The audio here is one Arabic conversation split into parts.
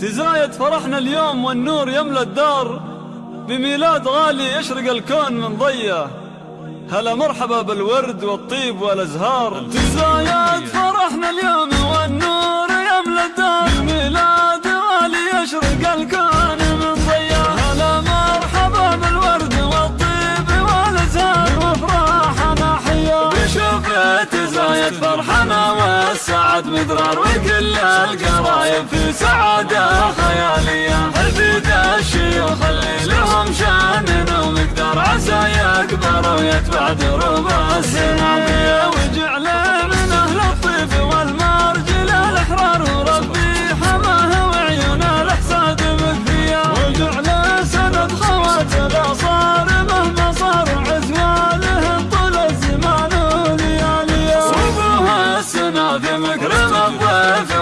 تزايد فرحنا اليوم والنور يملى الدار. بميلاد غالي يشرق الكون من ضية. هلا مرحبا بالورد والطيب والأزهار. تزايد فرحنا اليوم والنور يملى الدار. بميلاد غالي يشرق الكون من ضية. هلا مرحبا بالورد والطيب والأزهار. وافراحنا حيا. بشوف تزايد فرحنا والسعد مدرار. وكل القرايب في سعادة. الشيوخ اللي لهم شان ومقدار عسى يكبر ويتبع دروب السنابيه وجعل من أهل الطيب والمرجل الإحرار وربي حماه وعيون الإحساد مكفيه وجعل سند خوات الاصار مهما صار عزواله طول الزمان ولياليه وابوها السنة في مكرم الضيف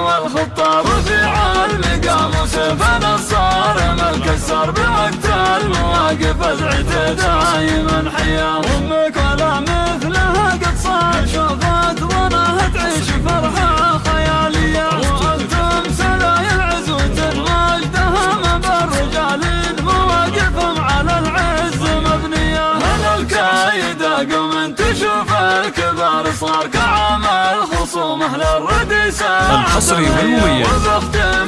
دايما حياه أمك ولا مثلها قد صار شوفت ظنها تعيش فرحة خيالية. وأنتم سلايل عزوة مجدها من بالرجال مواقفهم على العز مبنية. هل الكايده قوم تشوف الكبار. صار كعامل خصومه للرديسه الحصري والمميز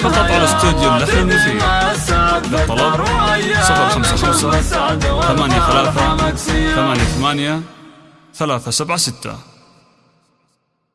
فقط على استوديو اللحن المفيد للطلب. خمسة ثمانية ثلاثة ثمانية ثمانية ثلاثة سبعة ستة.